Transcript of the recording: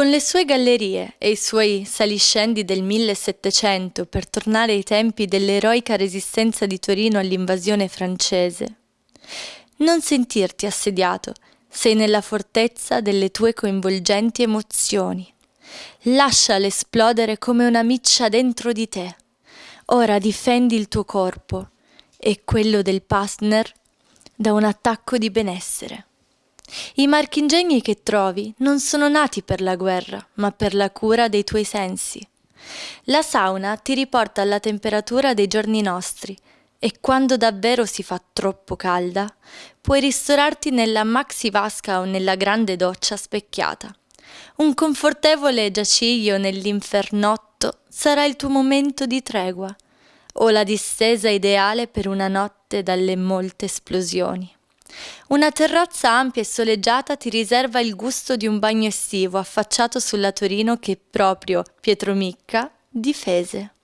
Con le sue gallerie e i suoi saliscendi del 1700 per tornare ai tempi dell'eroica resistenza di Torino all'invasione francese. Non sentirti assediato, sei nella fortezza delle tue coinvolgenti emozioni. Lasciale esplodere come una miccia dentro di te. Ora difendi il tuo corpo e quello del partner da un attacco di benessere. I marchingegni che trovi non sono nati per la guerra, ma per la cura dei tuoi sensi. La sauna ti riporta alla temperatura dei giorni nostri e quando davvero si fa troppo calda, puoi ristorarti nella maxi vasca o nella grande doccia specchiata. Un confortevole giaciglio nell'infernotto sarà il tuo momento di tregua o la distesa ideale per una notte dalle molte esplosioni. Una terrazza ampia e soleggiata ti riserva il gusto di un bagno estivo affacciato sulla Torino che proprio Pietro Micca difese.